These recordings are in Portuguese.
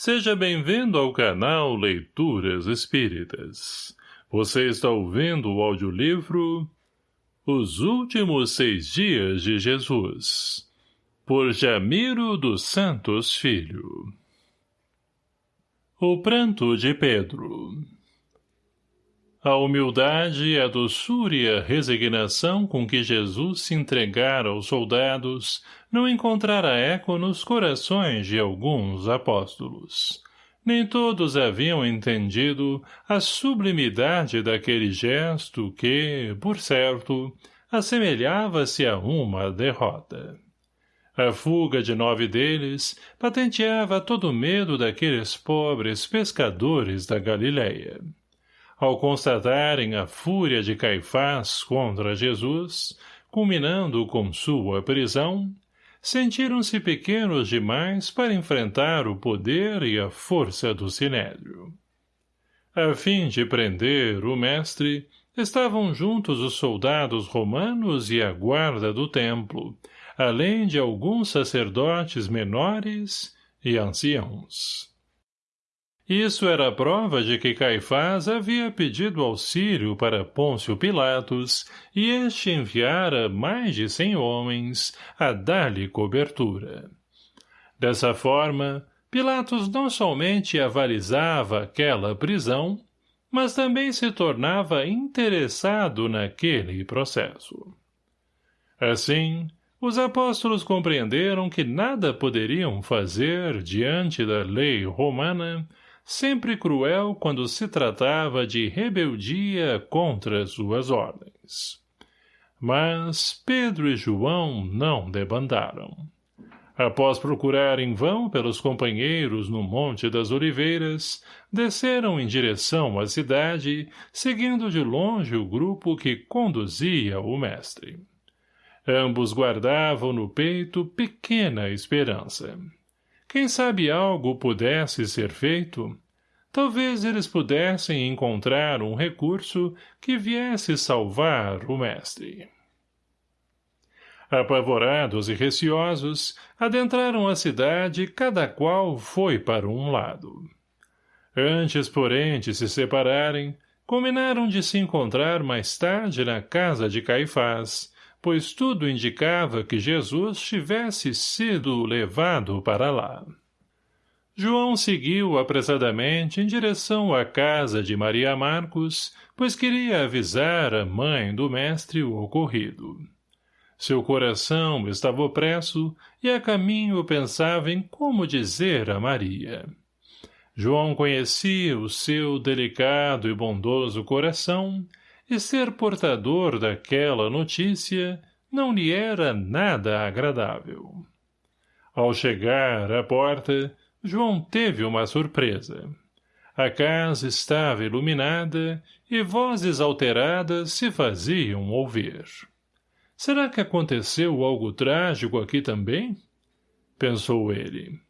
Seja bem-vindo ao canal Leituras Espíritas. Você está ouvindo o audiolivro Os Últimos Seis Dias de Jesus, por Jamiro dos Santos Filho. O Pranto de Pedro a humildade, a doçura e a resignação com que Jesus se entregara aos soldados não encontrara eco nos corações de alguns apóstolos. Nem todos haviam entendido a sublimidade daquele gesto que, por certo, assemelhava-se a uma derrota. A fuga de nove deles patenteava todo o medo daqueles pobres pescadores da Galileia ao constatarem a fúria de Caifás contra Jesus, culminando com sua prisão, sentiram-se pequenos demais para enfrentar o poder e a força do Sinédrio. A fim de prender o mestre, estavam juntos os soldados romanos e a guarda do templo, além de alguns sacerdotes menores e anciãos. Isso era prova de que Caifás havia pedido auxílio para Pôncio Pilatos e este enviara mais de cem homens a dar-lhe cobertura. Dessa forma, Pilatos não somente avalizava aquela prisão, mas também se tornava interessado naquele processo. Assim, os apóstolos compreenderam que nada poderiam fazer diante da lei romana sempre cruel quando se tratava de rebeldia contra suas ordens. Mas Pedro e João não debandaram. Após procurar em vão pelos companheiros no Monte das Oliveiras, desceram em direção à cidade, seguindo de longe o grupo que conduzia o mestre. Ambos guardavam no peito pequena esperança. Quem sabe algo pudesse ser feito? Talvez eles pudessem encontrar um recurso que viesse salvar o mestre. Apavorados e receosos, adentraram a cidade cada qual foi para um lado. Antes, porém, de se separarem, combinaram de se encontrar mais tarde na casa de Caifás, pois tudo indicava que Jesus tivesse sido levado para lá. João seguiu apressadamente em direção à casa de Maria Marcos, pois queria avisar a mãe do mestre o ocorrido. Seu coração estava opresso e a caminho pensava em como dizer a Maria. João conhecia o seu delicado e bondoso coração e ser portador daquela notícia não lhe era nada agradável. Ao chegar à porta, João teve uma surpresa. A casa estava iluminada e vozes alteradas se faziam ouvir. Será que aconteceu algo trágico aqui também? Pensou ele.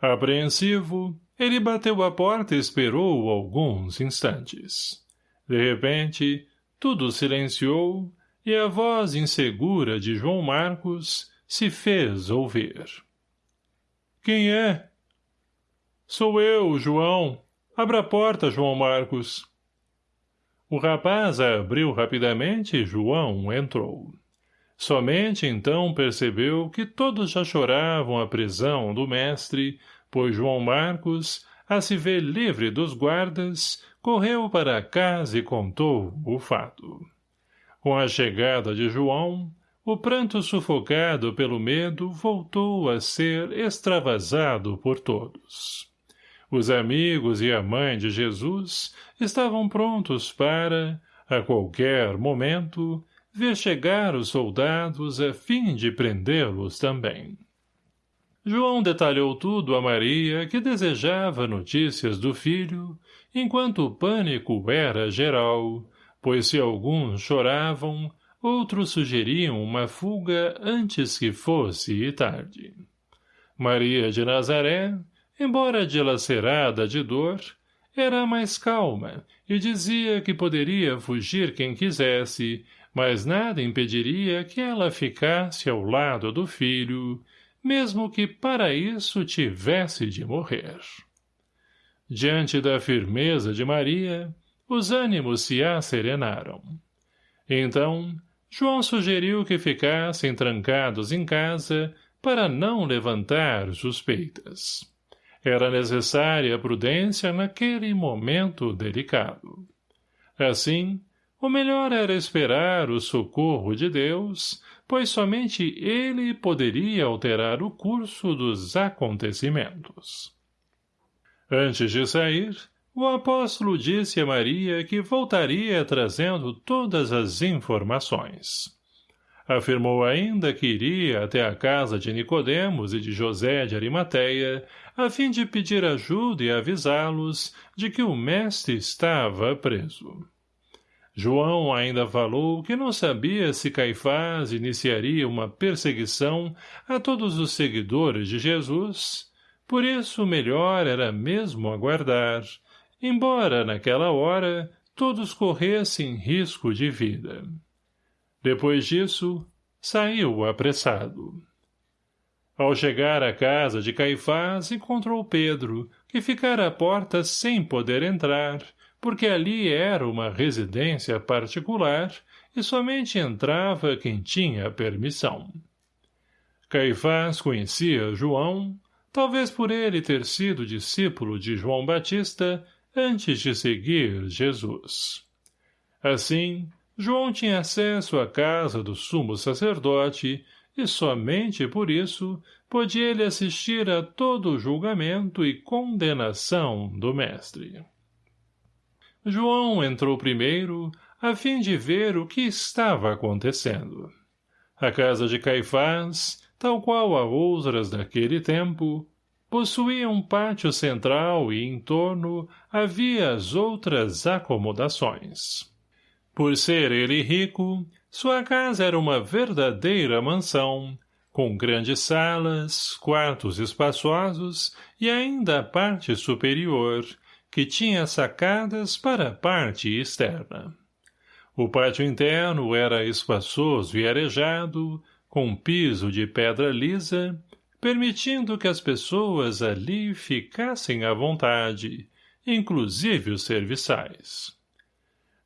Apreensivo, ele bateu a porta e esperou alguns instantes. De repente, tudo silenciou e a voz insegura de João Marcos se fez ouvir. Quem é? Sou eu, João. Abra a porta, João Marcos. O rapaz abriu rapidamente e João entrou. Somente então percebeu que todos já choravam a prisão do mestre, pois João Marcos, a se ver livre dos guardas, correu para casa e contou o fato. Com a chegada de João, o pranto sufocado pelo medo voltou a ser extravasado por todos. Os amigos e a mãe de Jesus estavam prontos para, a qualquer momento, ver chegar os soldados a fim de prendê-los também. João detalhou tudo a Maria, que desejava notícias do filho, enquanto o pânico era geral, pois se alguns choravam, outros sugeriam uma fuga antes que fosse tarde. Maria de Nazaré, embora dilacerada de dor, era mais calma e dizia que poderia fugir quem quisesse, mas nada impediria que ela ficasse ao lado do filho, mesmo que para isso tivesse de morrer. Diante da firmeza de Maria, os ânimos se asserenaram. Então, João sugeriu que ficassem trancados em casa para não levantar suspeitas. Era necessária prudência naquele momento delicado. Assim, o melhor era esperar o socorro de Deus, pois somente ele poderia alterar o curso dos acontecimentos. Antes de sair, o apóstolo disse a Maria que voltaria trazendo todas as informações. Afirmou ainda que iria até a casa de Nicodemos e de José de Arimateia, a fim de pedir ajuda e avisá-los de que o mestre estava preso. João ainda falou que não sabia se Caifás iniciaria uma perseguição a todos os seguidores de Jesus, por isso melhor era mesmo aguardar, embora naquela hora todos corressem risco de vida. Depois disso, saiu apressado. Ao chegar à casa de Caifás, encontrou Pedro, que ficara à porta sem poder entrar, porque ali era uma residência particular e somente entrava quem tinha permissão. Caifás conhecia João, talvez por ele ter sido discípulo de João Batista antes de seguir Jesus. Assim, João tinha acesso à casa do sumo sacerdote e somente por isso podia ele assistir a todo o julgamento e condenação do mestre. João entrou primeiro, a fim de ver o que estava acontecendo. A casa de Caifás, tal qual a outras daquele tempo, possuía um pátio central e em torno havia as outras acomodações. Por ser ele rico, sua casa era uma verdadeira mansão, com grandes salas, quartos espaçosos e ainda a parte superior, que tinha sacadas para a parte externa. O pátio interno era espaçoso e arejado, com piso de pedra lisa, permitindo que as pessoas ali ficassem à vontade, inclusive os serviçais.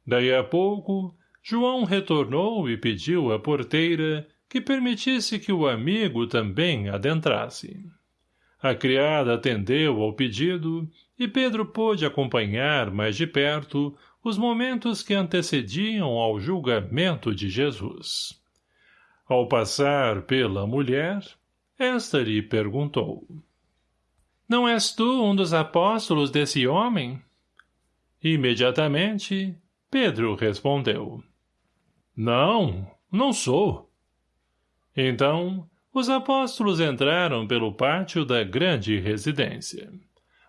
Daí a pouco, João retornou e pediu à porteira que permitisse que o amigo também adentrasse. A criada atendeu ao pedido e Pedro pôde acompanhar mais de perto os momentos que antecediam ao julgamento de Jesus. Ao passar pela mulher, esta lhe perguntou. Não és tu um dos apóstolos desse homem? Imediatamente, Pedro respondeu. Não, não sou. Então, os apóstolos entraram pelo pátio da grande residência.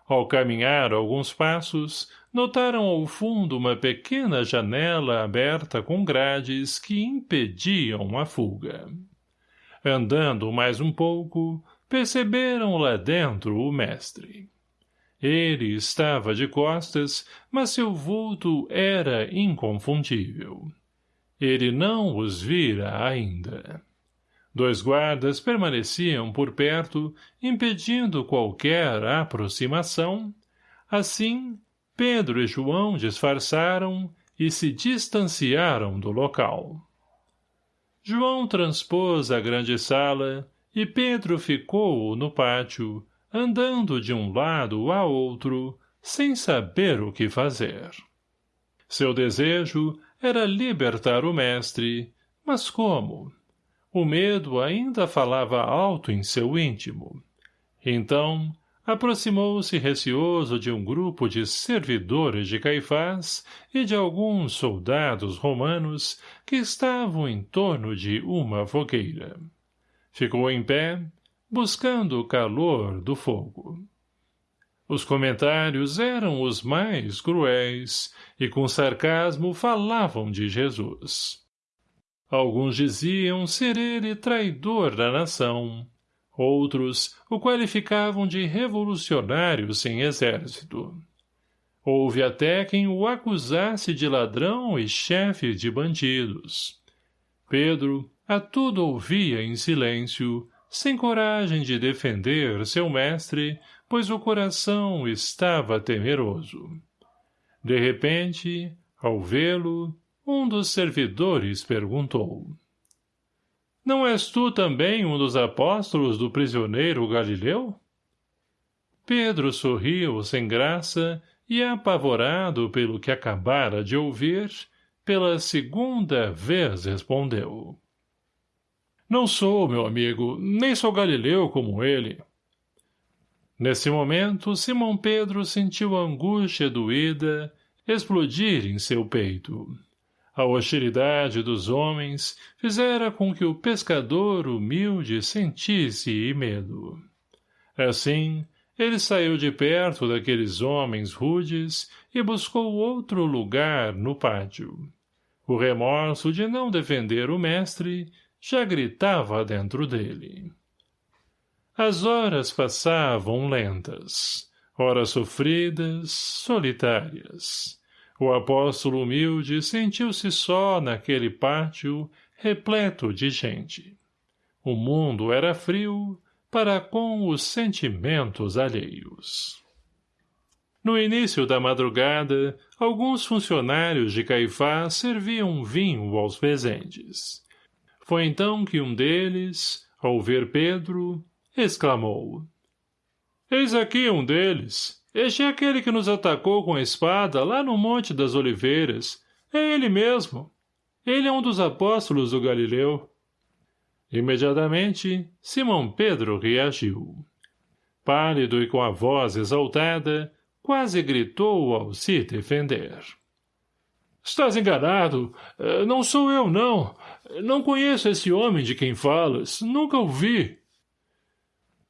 Ao caminhar alguns passos, notaram ao fundo uma pequena janela aberta com grades que impediam a fuga. Andando mais um pouco, perceberam lá dentro o mestre. Ele estava de costas, mas seu vulto era inconfundível. Ele não os vira ainda. Dois guardas permaneciam por perto, impedindo qualquer aproximação. Assim, Pedro e João disfarçaram e se distanciaram do local. João transpôs a grande sala e Pedro ficou no pátio, andando de um lado a outro, sem saber o que fazer. Seu desejo era libertar o mestre, mas como? O medo ainda falava alto em seu íntimo. Então, aproximou-se receoso de um grupo de servidores de Caifás e de alguns soldados romanos que estavam em torno de uma fogueira. Ficou em pé, buscando o calor do fogo. Os comentários eram os mais cruéis e com sarcasmo falavam de Jesus. Alguns diziam ser ele traidor da nação. Outros o qualificavam de revolucionário sem exército. Houve até quem o acusasse de ladrão e chefe de bandidos. Pedro a tudo ouvia em silêncio, sem coragem de defender seu mestre, pois o coração estava temeroso. De repente, ao vê-lo, um dos servidores perguntou. Não és tu também um dos apóstolos do prisioneiro Galileu? Pedro sorriu sem graça e, apavorado pelo que acabara de ouvir, pela segunda vez respondeu. Não sou, meu amigo, nem sou Galileu como ele. Nesse momento, Simão Pedro sentiu a angústia doída explodir em seu peito. A hostilidade dos homens fizera com que o pescador humilde sentisse medo. Assim, ele saiu de perto daqueles homens rudes e buscou outro lugar no pátio. O remorso de não defender o mestre já gritava dentro dele. As horas passavam lentas, horas sofridas, solitárias. O apóstolo humilde sentiu-se só naquele pátio repleto de gente. O mundo era frio para com os sentimentos alheios. No início da madrugada, alguns funcionários de Caifás serviam vinho aos presentes. Foi então que um deles, ao ver Pedro, exclamou. Eis aqui um deles. Este é aquele que nos atacou com a espada lá no Monte das Oliveiras. É ele mesmo. Ele é um dos apóstolos do Galileu. Imediatamente, Simão Pedro reagiu. Pálido e com a voz exaltada, quase gritou ao se defender. Estás enganado. Eh, não sou eu, não. Não conheço esse homem de quem falas. Nunca o vi.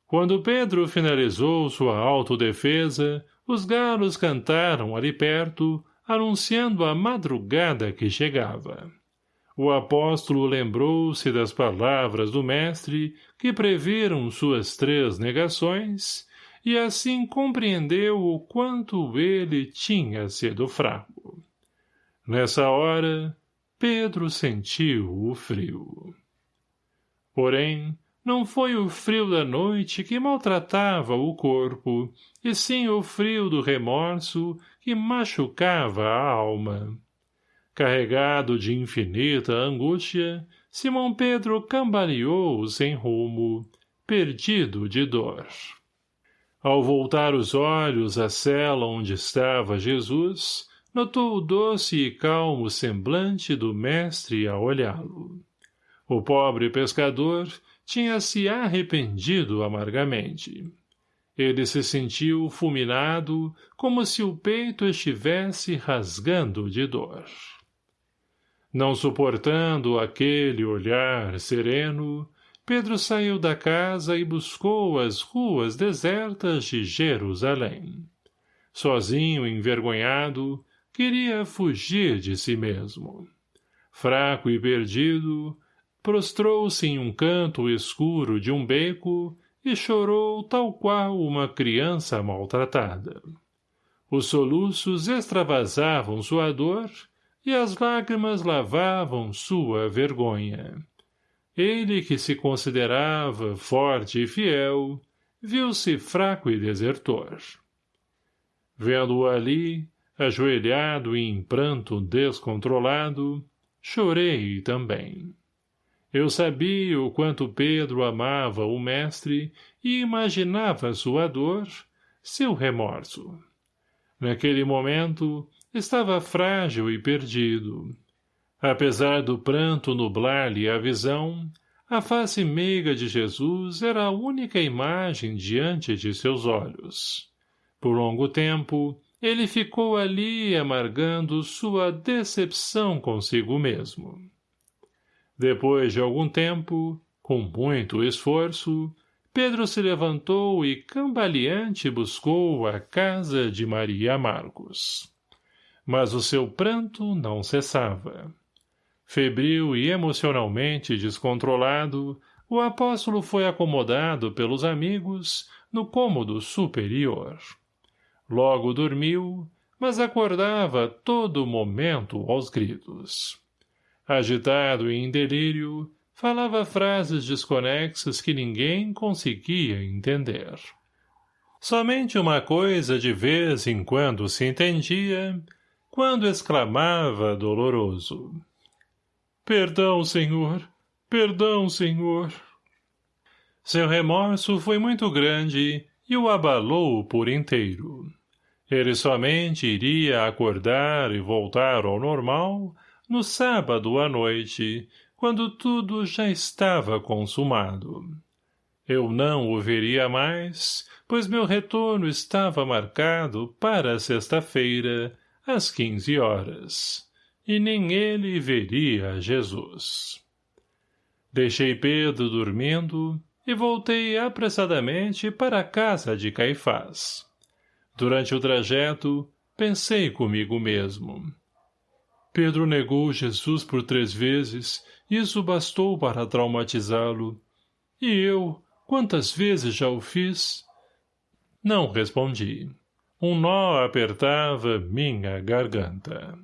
Quando Pedro finalizou sua autodefesa, os galos cantaram ali perto, anunciando a madrugada que chegava. O apóstolo lembrou-se das palavras do mestre que previram suas três negações e assim compreendeu o quanto ele tinha sido fraco. Nessa hora, Pedro sentiu o frio. Porém, não foi o frio da noite que maltratava o corpo, e sim o frio do remorso que machucava a alma. Carregado de infinita angústia, Simão Pedro cambaleou sem rumo, perdido de dor. Ao voltar os olhos à cela onde estava Jesus, notou o doce e calmo semblante do mestre a olhá-lo. O pobre pescador tinha se arrependido amargamente. Ele se sentiu fulminado, como se o peito estivesse rasgando de dor. Não suportando aquele olhar sereno, Pedro saiu da casa e buscou as ruas desertas de Jerusalém. Sozinho envergonhado, queria fugir de si mesmo. Fraco e perdido, prostrou-se em um canto escuro de um beco e chorou tal qual uma criança maltratada. Os soluços extravasavam sua dor e as lágrimas lavavam sua vergonha. Ele que se considerava forte e fiel, viu-se fraco e desertor. Vendo-o ali, ajoelhado e em pranto descontrolado, chorei também. Eu sabia o quanto Pedro amava o mestre e imaginava sua dor, seu remorso. Naquele momento, estava frágil e perdido. Apesar do pranto nublar-lhe a visão, a face meiga de Jesus era a única imagem diante de seus olhos. Por longo tempo, ele ficou ali amargando sua decepção consigo mesmo. Depois de algum tempo, com muito esforço, Pedro se levantou e cambaleante buscou a casa de Maria Marcos mas o seu pranto não cessava. Febril e emocionalmente descontrolado, o apóstolo foi acomodado pelos amigos no cômodo superior. Logo dormiu, mas acordava todo momento aos gritos. Agitado e em delírio, falava frases desconexas que ninguém conseguia entender. Somente uma coisa de vez em quando se entendia, quando exclamava doloroso. Perdão, senhor! Perdão, senhor! Seu remorso foi muito grande e o abalou por inteiro. Ele somente iria acordar e voltar ao normal no sábado à noite, quando tudo já estava consumado. Eu não o veria mais, pois meu retorno estava marcado para sexta-feira, às quinze horas, e nem ele veria Jesus. Deixei Pedro dormindo e voltei apressadamente para a casa de Caifás. Durante o trajeto, pensei comigo mesmo. Pedro negou Jesus por três vezes, isso bastou para traumatizá-lo. E eu, quantas vezes já o fiz? Não respondi. Um nó apertava minha garganta.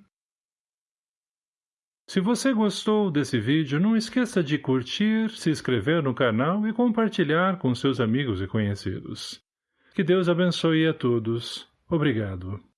Se você gostou desse vídeo, não esqueça de curtir, se inscrever no canal e compartilhar com seus amigos e conhecidos. Que Deus abençoe a todos. Obrigado.